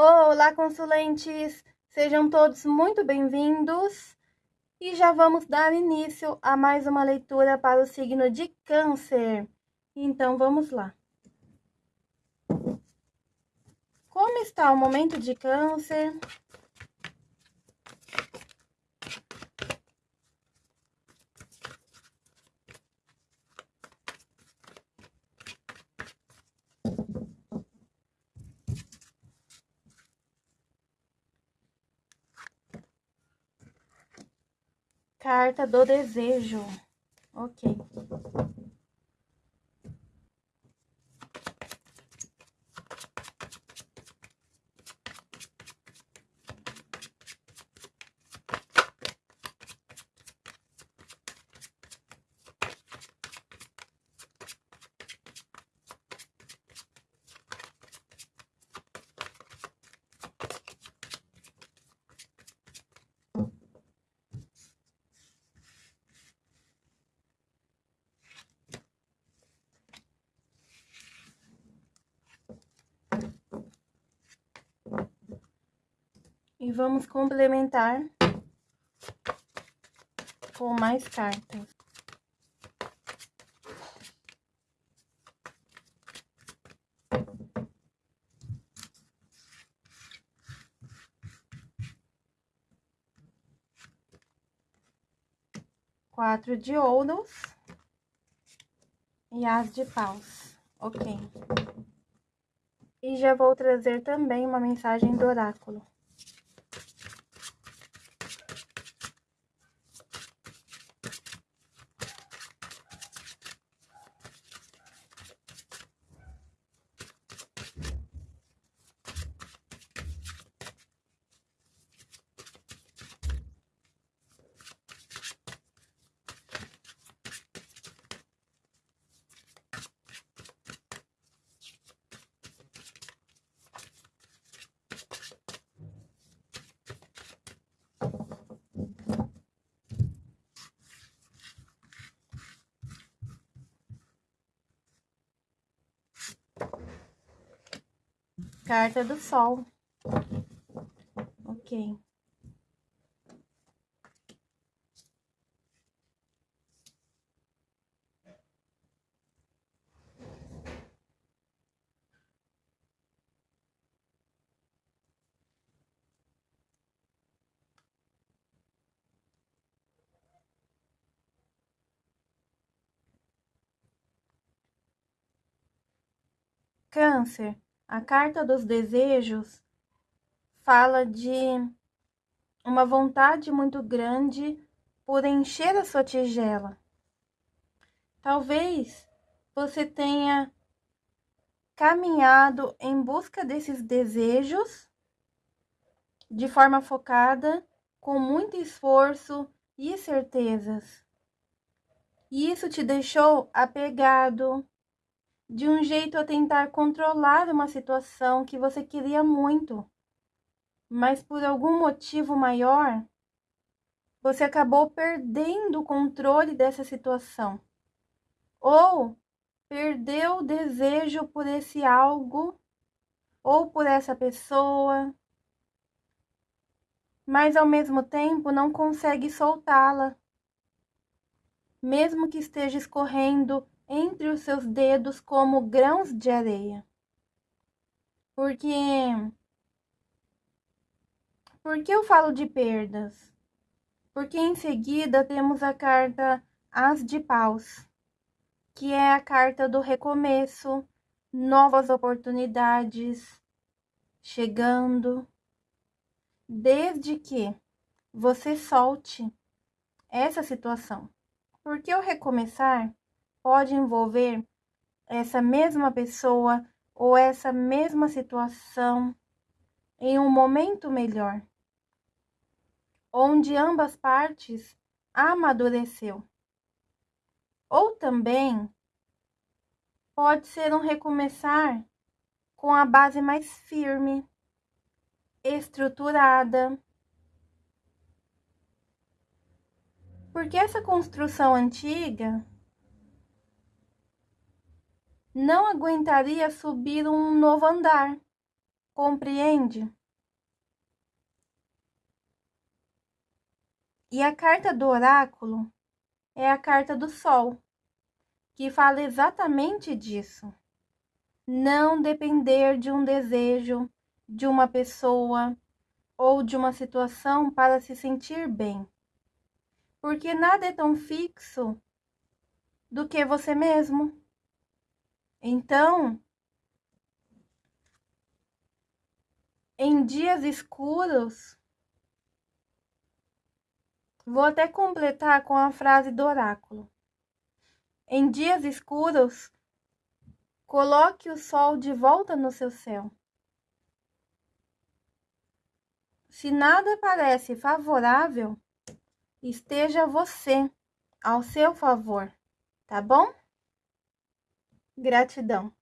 Olá, consulentes! Sejam todos muito bem-vindos e já vamos dar início a mais uma leitura para o signo de Câncer. Então, vamos lá. Como está o momento de Câncer? Carta do desejo. Ok. E vamos complementar com mais cartas. Quatro de ouros e as de paus. Ok. E já vou trazer também uma mensagem do oráculo. Carta do Sol. Ok. Câncer. A carta dos desejos fala de uma vontade muito grande por encher a sua tigela. Talvez você tenha caminhado em busca desses desejos de forma focada, com muito esforço e certezas. E isso te deixou apegado, de um jeito a tentar controlar uma situação que você queria muito, mas por algum motivo maior, você acabou perdendo o controle dessa situação. Ou perdeu o desejo por esse algo ou por essa pessoa, mas ao mesmo tempo não consegue soltá-la. Mesmo que esteja escorrendo entre os seus dedos como grãos de areia. Porque Por que eu falo de perdas? Porque em seguida temos a carta As de Paus, que é a carta do recomeço, novas oportunidades chegando, desde que você solte essa situação. Porque o recomeçar pode envolver essa mesma pessoa ou essa mesma situação em um momento melhor, onde ambas partes amadureceu. Ou também pode ser um recomeçar com a base mais firme, estruturada. Porque essa construção antiga não aguentaria subir um novo andar Compreende? E a carta do oráculo é a carta do sol, que fala exatamente disso. Não depender de um desejo, de uma pessoa ou de uma situação para se sentir bem. Porque nada é tão fixo do que você mesmo. Então, em dias escuros, vou até completar com a frase do oráculo. Em dias escuros, coloque o sol de volta no seu céu. Se nada parece favorável, esteja você ao seu favor, tá bom? Gratidão.